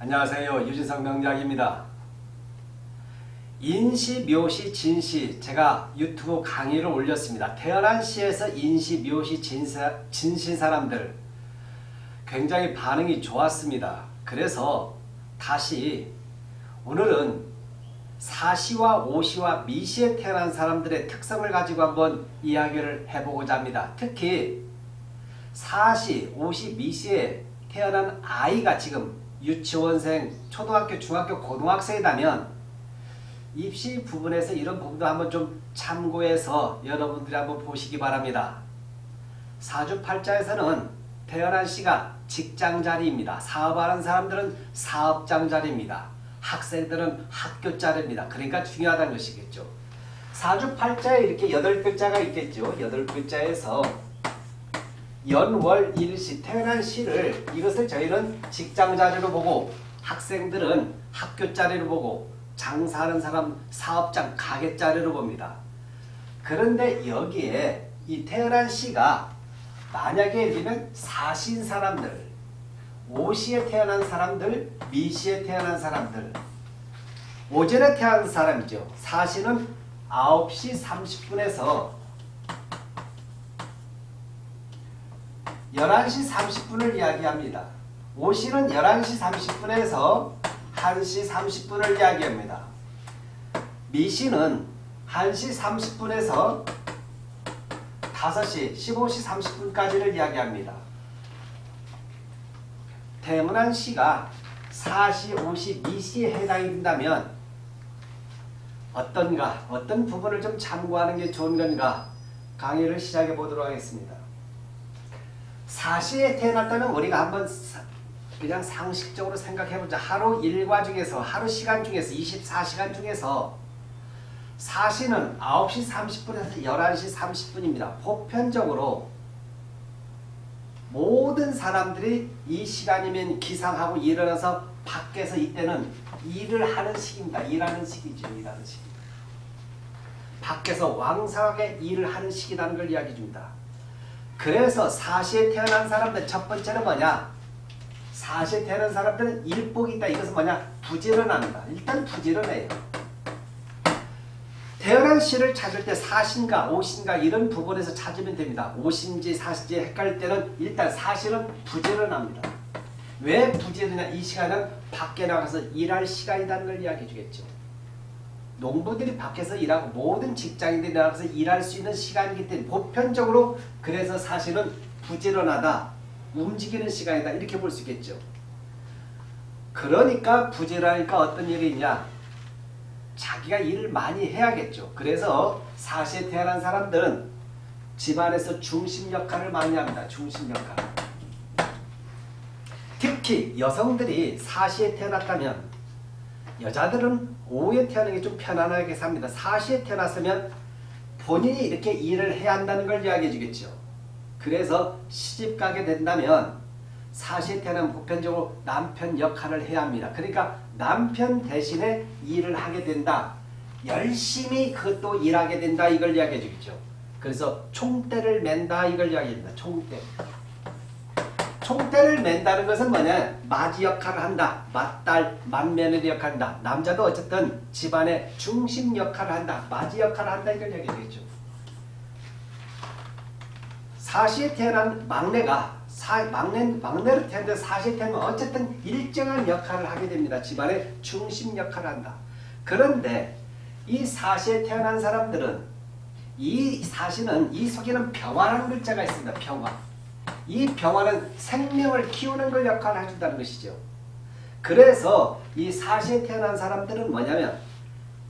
안녕하세요. 유진성 명작입니다. 인시, 묘시, 진시 제가 유튜브 강의를 올렸습니다. 태어난 시에서 인시, 묘시, 진시, 진시 사람들 굉장히 반응이 좋았습니다. 그래서 다시 오늘은 사시와 오시와 미시에 태어난 사람들의 특성을 가지고 한번 이야기를 해보고자 합니다. 특히 사시, 오시, 미시에 태어난 아이가 지금 유치원생, 초등학교, 중학교, 고등학생이라면 입시 부분에서 이런 부분도 한번 좀 참고해서 여러분들이 한번 보시기 바랍니다. 사주팔자에서는 태어난 시가 직장 자리입니다. 사업하는 사람들은 사업장 자리입니다. 학생들은 학교 자리입니다. 그러니까 중요하다는 것이겠죠. 사주팔자에 이렇게 여덟 글자가 있겠죠. 여덟 글자에서 연월 일시 태어난 시를 이것을 저희는 직장 자리로 보고 학생들은 학교 자리로 보고 장사하는 사람 사업장 가게 자리로 봅니다. 그런데 여기에 이 태어난 시가 만약에 우리는 사신 사람들 오시에 태어난 사람들 미시에 태어난 사람들 오전에 태어난 사람이죠. 사시는 9시 30분에서 11시 30분을 이야기합니다. 오시는 11시 30분에서 1시 30분을 이야기합니다. 미시는 1시 30분에서 5시 15시 30분까지를 이야기합니다. 태문한 시가 4시, 5시, 미시에 해당이 된다면 어떤가, 어떤 부분을 좀 참고하는 게 좋은 건가 강의를 시작해 보도록 하겠습니다. 4시에 태어났다면 우리가 한번 그냥 상식적으로 생각해보자. 하루 일과 중에서 하루 시간 중에서 24시간 중에서 4시는 9시 30분에서 11시 30분입니다. 보편적으로 모든 사람들이 이 시간이면 기상하고 일어나서 밖에서 이때는 일을 하는 시기입니다. 일하는 시기죠. 일하는 시기. 밖에서 왕성하게 일을 하는 시기라는 걸 이야기해 줍니다. 그래서 4시에 태어난 사람들 첫 번째는 뭐냐? 4시에 태어난 사람들은 일복이 있다. 이것은 뭐냐? 부지런합니다. 일단 부지런해요. 태어난 시를 찾을 때 사신가 오신가 이런 부분에서 찾으면 됩니다. 오신지 사신지 헷갈릴 때는 일단 사실은 부지런합니다. 왜 부지런이냐? 이 시간은 밖에 나가서 일할 시간이라는 걸 이야기해 주겠죠. 농부들이 밖에서 일하고 모든 직장인들이 나가서 일할 수 있는 시간이기 때문에 보편적으로 그래서 사실은 부지런하다. 움직이는 시간이다. 이렇게 볼 수 있겠죠. 그러니까 부지런하니까 어떤 일이 있냐? 자기가 일을 많이 해야겠죠. 그래서 사시에 태어난 사람들은 집안에서 중심 역할을 많이 합니다. 중심 역할. 특히 여성들이 사시에 태어났다면 여자들은 오후에 태어나는 게 좀 편안하게 삽니다. 사시에 태어났으면 본인이 이렇게 일을 해야 한다는 걸 이야기해 주겠죠. 그래서 시집 가게 된다면 사시에 태어나면 보편적으로 남편 역할을 해야 합니다. 그러니까 남편 대신에 일을 하게 된다. 열심히 그것도 일하게 된다. 이걸 이야기해 주겠죠. 그래서 총대를 맨다. 이걸 이야기합니다. 총대. 총대를 맨다는 것은 뭐냐? 맞이 역할을 한다. 맞딸, 맏며느리 역할을 한다. 남자도 어쨌든 집안의 중심 역할을 한다. 맞이 역할을 한다. 이걸 이야기해 주겠죠. 사시에 태어난 막내가 사, 막내, 막내로 태어났는데 사시에 태어나면 어쨌든 일정한 역할을 하게 됩니다. 집안의 중심 역할을 한다. 그런데 이 사시에 태어난 사람들은 이 사시는 이 속에는 병화라는 글자가 있습니다. 병화. 이 병화는 생명을 키우는 걸 역할을 해준다는 것이죠. 그래서 이 사시에 태어난 사람들은 뭐냐면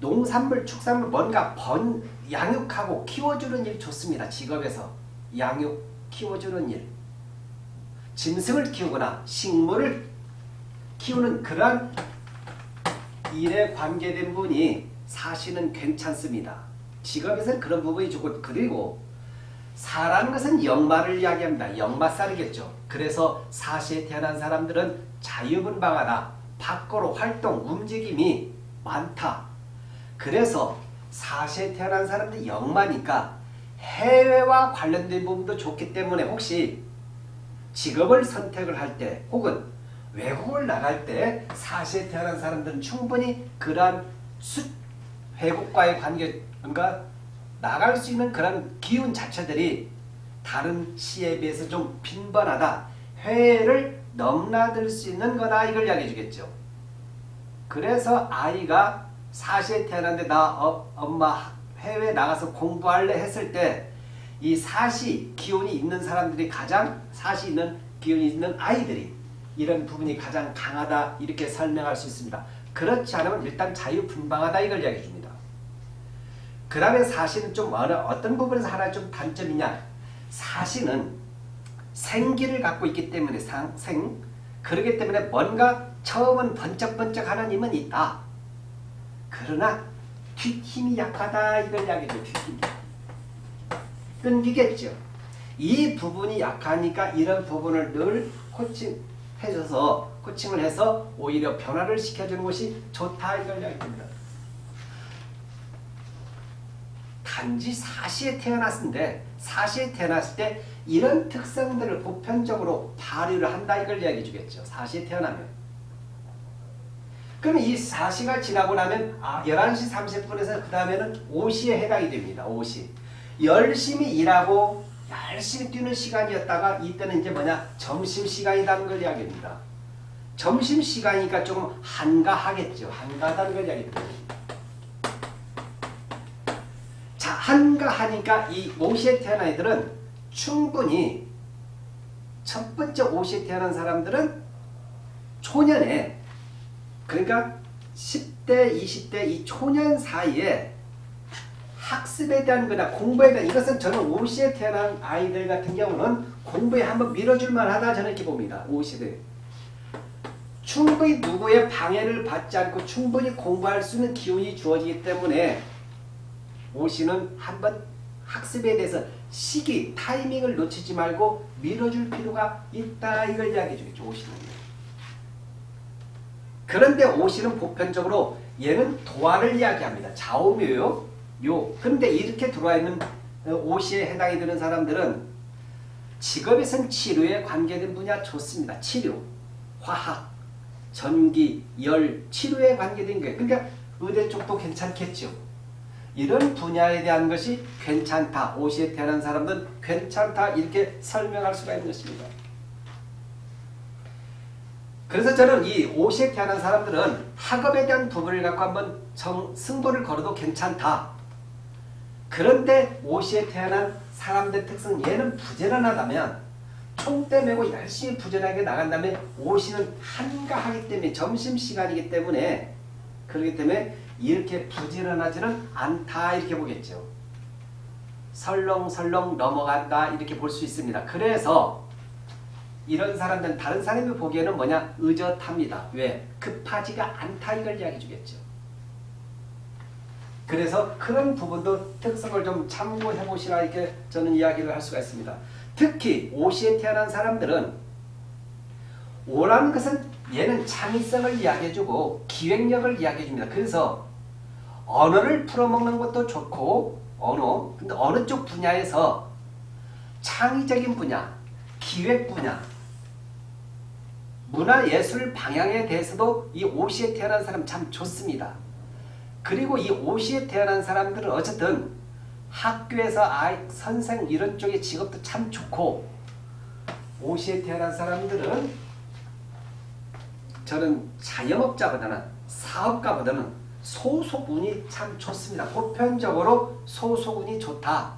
농산물, 축산물 뭔가 번, 양육하고 키워주는 일 좋습니다. 직업에서 양육, 키워주는 일. 짐승을 키우거나 식물을 키우는 그러한 일에 관계된 분이 사시는 괜찮습니다. 직업에서는 그런 부분이 좋고 그리고 사라는 것은 역마를 이야기합니다. 역마살이겠죠. 그래서 사시에 태어난 사람들은 자유분방하다. 밖으로 활동, 움직임이 많다. 그래서 사시에 태어난 사람들이 역마니까 해외와 관련된 부분도 좋기 때문에 혹시 직업을 선택을 할 때 혹은 외국을 나갈 때 사시에 태어난 사람들은 충분히 그러한 수, 외국과의 관계, 그러니까 나갈 수 있는 그런 기운 자체들이 다른 시에 비해서 좀 빈번하다. 해외를 넘나들 수 있는 거다. 이걸 이야기해 주겠죠. 그래서 아이가 사시에 태어났는데 나 어, 엄마 해외 나가서 공부할래 했을 때 이 사시 기운이 있는 사람들이 가장 사시 있는 기운이 있는 아이들이 이런 부분이 가장 강하다 이렇게 설명할 수 있습니다. 그렇지 않으면 일단 자유분방하다 이걸 이야기해 줍니다. 그 다음에 사시는 좀 어느, 어떤 부분에서 하나 좀 단점이냐 사시는 생기를 갖고 있기 때문에 상, 생 그러기 때문에 뭔가 처음은 번쩍번쩍 하는 힘은 있다. 그러나 뒷힘이 약하다 이걸 이야기죠. 뒷힘. 끊기겠죠. 이 부분이 약하니까 이런 부분을 늘 코칭해줘서 코칭을 해서 오히려 변화를 시켜주는 것이 좋다 이걸 이야기합니다. 단지 사시에 태어났는데 사시에 태어났을 때 이런 특성들을 보편적으로 발휘를 한다 이걸 이야기해 주겠죠. 사시에 태어나면. 그럼 이 4시가 지나고 나면 아, 11시 30분에서 그 다음에는 5시에 해당이 됩니다. 5시. 열심히 일하고 열심히 뛰는 시간이었다가 이때는 이제 뭐냐 점심시간이라는 걸 이야기합니다. 점심시간이니까 좀 한가하겠죠. 한가하다는 걸 이야기합니다. 자, 한가하니까 이 5시에 태어난 애들은 충분히 첫 번째 5시에 태어난 사람들은 초년에 그러니까 10대, 20대 이 초년 사이에 학습에 대한 거나 공부에 대한 이것은 저는 5시에 태어난 아이들 같은 경우는 공부에 한번 밀어줄 만하다 저는 이렇게 봅니다. 5시대. 충분히 누구의 방해를 받지 않고 충분히 공부할 수 있는 기운이 주어지기 때문에 5시는 한번 학습에 대해서 시기, 타이밍을 놓치지 말고 밀어줄 필요가 있다 이걸 이야기해 주겠죠. 5시는. 그런데 5시는 보편적으로 얘는 도화를 이야기합니다. 좌우묘요. 요. 근데 이렇게 들어와 있는 5시에 해당이 되는 사람들은 직업에선 치료에 관계된 분야 좋습니다. 치료, 화학, 전기, 열, 치료에 관계된 거예요. 그러니까 의대 쪽도 괜찮겠죠. 이런 분야에 대한 것이 괜찮다. 5시에 태어난 사람들은 괜찮다. 이렇게 설명할 수가 있는 것입니다. 그래서 저는 이 5시에 태어난 사람들은 학업에 대한 부분을 갖고 한번 정, 승부를 걸어도 괜찮다. 그런데 5시에 태어난 사람들 특성 얘는 부지런하다면 총대 메고 열심히 부지런하게 나간다면 5시는 한가하기 때문에 점심시간이기 때문에 그렇기 때문에 이렇게 부지런하지는 않다 이렇게 보겠죠. 설렁설렁 넘어간다 이렇게 볼 수 있습니다. 그래서 이런 사람들은 다른 사람이 보기에는 뭐냐 의젓합니다. 왜? 급하지가 않다 이걸 이야기해 주겠죠. 그래서 그런 부분도 특성을 좀 참고해 보시라 이렇게 저는 이야기를 할 수가 있습니다. 특히 오시에 태어난 사람들은 오라는 것은 얘는 창의성을 이야기해주고 기획력을 이야기해줍니다. 그래서 언어를 풀어먹는 것도 좋고 언어, 근데 어느 쪽 분야에서 창의적인 분야, 기획 분야, 문화예술 방향에 대해서도 이 오시에 태어난 사람 참 좋습니다. 그리고 이 오시에 태어난 사람들은 어쨌든 학교에서 아이, 선생 이런 쪽의 직업도 참 좋고 오시에 태어난 사람들은 저는 자영업자보다는 사업가보다는 소속운이 참 좋습니다. 보편적으로 소속운이 좋다.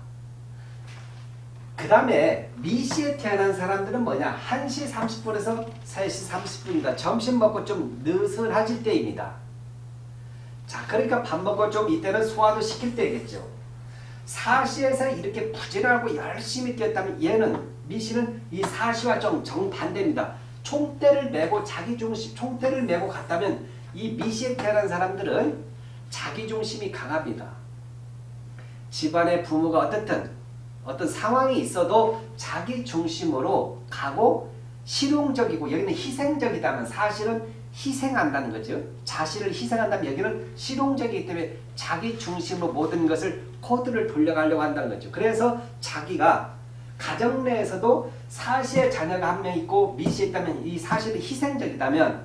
그 다음에 미시에 태어난 사람들은 뭐냐 1시 30분에서 3시 30분이다. 점심 먹고 좀 느슨해질 때입니다. 자 그러니까 밥 먹고 좀 이때는 소화도 시킬 때겠죠. 4시에서 이렇게 부지런하고 열심히 뛰었다면 얘는 미시는 이 4시와 좀 정반대입니다. 총대를 메고 자기중심 총대를 메고 갔다면 이 미시에 태어난 사람들은 자기중심이 강합니다. 집안의 부모가 어떻든 어떤 상황이 있어도 자기 중심으로 가고 실용적이고 여기는 희생적이다면 사실은 희생한다는 거죠. 자신을 희생한다면 여기는 실용적이기 때문에 자기 중심으로 모든 것을 코드를 돌려가려고 한다는 거죠. 그래서 자기가 가정 내에서도 사시의 자녀가 한 명 있고 미시에 있다면 이 사실이 희생적이다면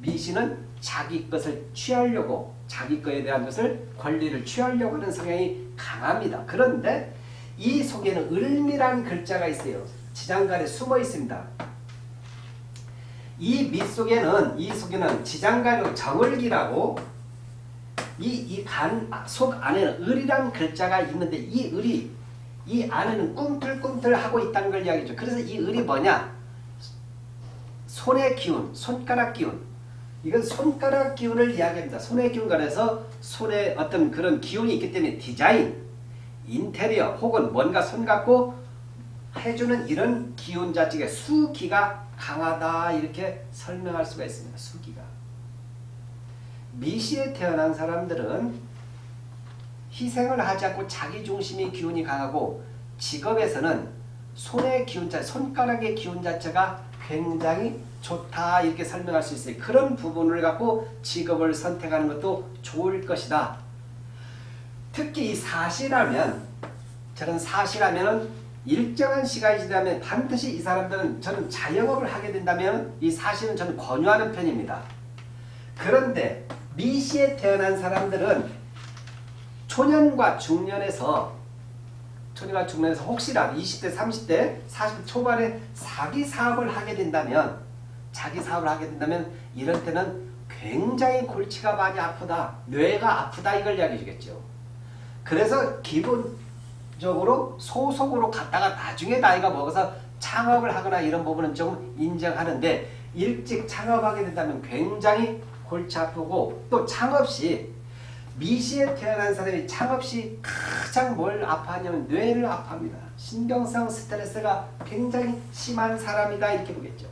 미시는 자기 것을 취하려고 자기 것에 대한 것을 권리를 취하려고 하는 성향이 강합니다. 그런데 이 속에는 을미란 글자가 있어요. 지장간에 숨어 있습니다. 이 밑 속에는 이 속에는 지장간이고 정을기라고 이이간속 안에는 을이란 글자가 있는데 이 을이 이 안에는 꿈틀꿈틀 하고 있다는 걸 이야기죠. 그래서 이 을이 뭐냐? 손의 기운, 손가락 기운. 이건 손가락 기운을 이야기합니다. 손의 기운 관해서 손에 어떤 그런 기운이 있기 때문에 디자인, 인테리어 혹은 뭔가 손 갖고 해주는 이런 기운 자체가 수기가 강하다 이렇게 설명할 수가 있습니다. 수기가. 미시에 태어난 사람들은 희생을 하지 않고 자기 중심의 기운이 강하고 직업에서는 손의 기운 자 손가락의 기운 자체가 굉장히 좋다 이렇게 설명할 수 있어요. 그런 부분을 갖고 직업을 선택하는 것도 좋을 것이다. 특히 이 사시라면 저는 사시라면 일정한 시간이 지나면 반드시 이 사람들은 저는 자영업을 하게 된다면 이 사시는 저는 권유하는 편입니다. 그런데 미시에 태어난 사람들은 초년과 중년에서 초년과 중년에서 혹시라도 20대, 30대, 40대 초반에 사기 사업을 하게 된다면 자기 사업을 하게 된다면 이럴 때는 굉장히 골치가 많이 아프다. 뇌가 아프다 이걸 이야기해 주겠죠. 그래서 기본적으로 소속으로 갔다가 나중에 나이가 먹어서 창업을 하거나 이런 부분은 좀 인정하는데 일찍 창업하게 된다면 굉장히 골치 아프고 또 창업 시 미시에 태어난 사람이 시 가장 뭘 아파하냐면 뇌를 아파합니다. 신경성 스트레스가 굉장히 심한 사람이다 이렇게 보겠죠.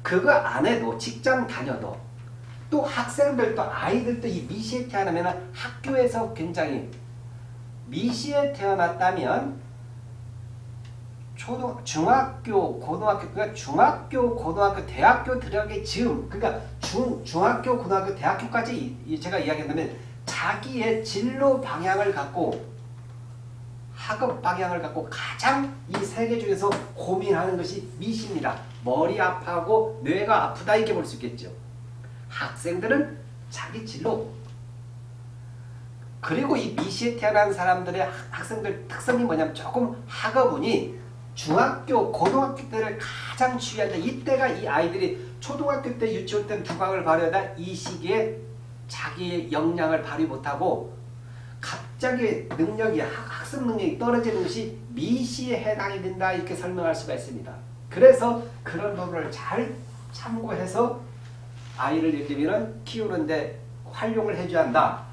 그거 안 해도 직장 다녀도 또 학생들도 아이들도 이 미시에 태어나면 학교에서 굉장히 미시에 태어났다면 초등 중학교 고등학교 그러니까 중학교 고등학교 대학교 들어가기 즈음 그러니까 중 중학교 고등학교 대학교까지 제가 이야기한다면 자기의 진로 방향을 갖고 학업 방향을 갖고 가장 이 세계 중에서 고민하는 것이 미시입니다. 머리 아파하고 뇌가 아프다 이렇게 볼 수 있겠죠. 학생들은 자기 진로 그리고 이 미시에 태어난 사람들의 학생들 특성이 뭐냐면 조금 학업운이 중학교, 고등학교 때를 가장 주의한다. 이때가 이 아이들이 초등학교 때, 유치원 때 두각을 발휘하다 이 시기에 자기의 역량을 발휘 못하고 갑자기 능력이 학습 능력이 떨어지는 것이 미시에 해당이 된다 이렇게 설명할 수가 있습니다. 그래서 그런 부분을 잘 참고해서 아이를 예를 들면 키우는데 활용을 해줘야 한다.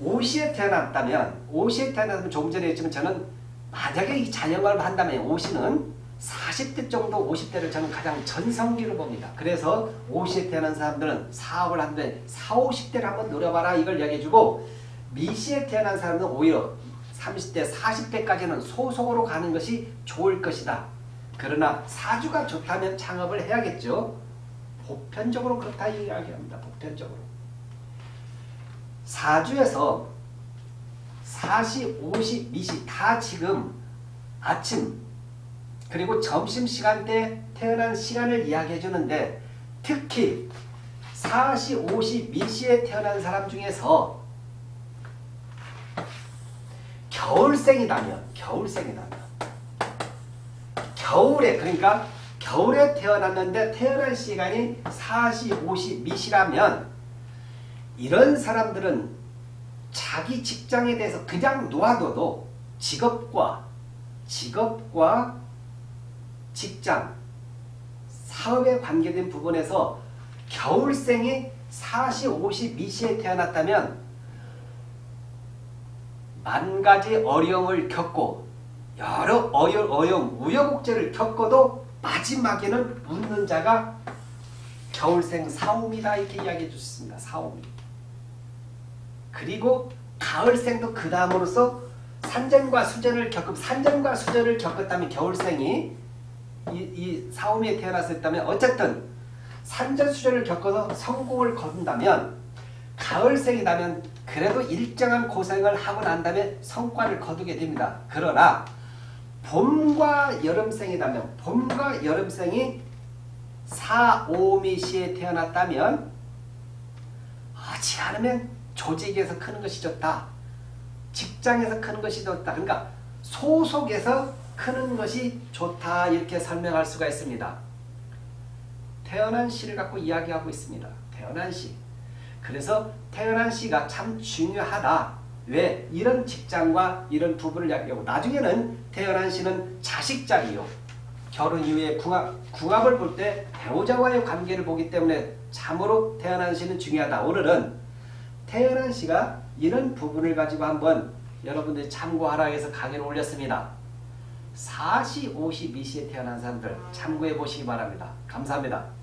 오시에 태어났다면 오시에 태어났다면 조금 전에 했지만 저는 만약에 이 자영업을 한다면 오시는 40대 정도 50대를 저는 가장 전성기로 봅니다. 그래서 50에 태어난 사람들은 사업을 하는데 4, 50대를 한번 노려봐라 이걸 이야기해주고 미시에 태어난 사람은 오히려 30대, 40대까지는 소속으로 가는 것이 좋을 것이다. 그러나 사주가 좋다면 창업을 해야겠죠. 보편적으로 그렇다 이야기합니다. 보편적으로. 사주에서 40, 50, 미시 다 지금 아침 그리고 점심시간 대 태어난 시간을 이야기해 주는데 특히 40, 50, 미시에 태어난 사람 중에서 겨울생이다면 겨울생이다면 겨울에 그러니까 겨울에 태어났는데 태어난 시간이 40, 50 미시라면 이런 사람들은 자기 직장에 대해서 그냥 놓아둬도 직업과 직업과 직장, 사업에 관계된 부분에서 겨울생이 40, 50 미시에 태어났다면 만 가지 어려움을 겪고 여러 어려, 어려움, 우여곡절을 겪어도 마지막에는 웃는 자가 겨울생 사움이다 이렇게 이야기해 주셨습니다. 사움. 그리고 가을생도 그 다음으로서 산전과 수전을 겪고 산전과 수전을 겪었다면 겨울생이 이, 이 사움에 태어났었다면 어쨌든 산전수전을 겪어서 성공을 거둔다면 가을생이라면 그래도 일정한 고생을 하고 난 다음에 성과를 거두게 됩니다. 그러나 봄과 여름생이라면 봄과 여름생이 4, 5미시에 태어났다면 하지 않으면 조직에서 크는 것이 좋다. 직장에서 크는 것이 좋다. 그러니까 소속에서 크는 것이 좋다 이렇게 설명할 수가 있습니다. 태어난 시를 갖고 이야기하고 있습니다. 태어난 시. 그래서 태어난 시가 참 중요하다. 왜? 이런 직장과 이런 부부를 이야기하고 나중에는 태어난 시는 자식짝이요. 결혼 이후에 궁합, 궁합을 볼 때 배우자와의 관계를 보기 때문에 참으로 태어난 시는 중요하다. 오늘은 태어난 시가 이런 부분을 가지고 한번 여러분들이 참고하라 해서 강의를 올렸습니다. 4시, 50, 2시에 태어난 사람들 참고해 보시기 바랍니다. 감사합니다.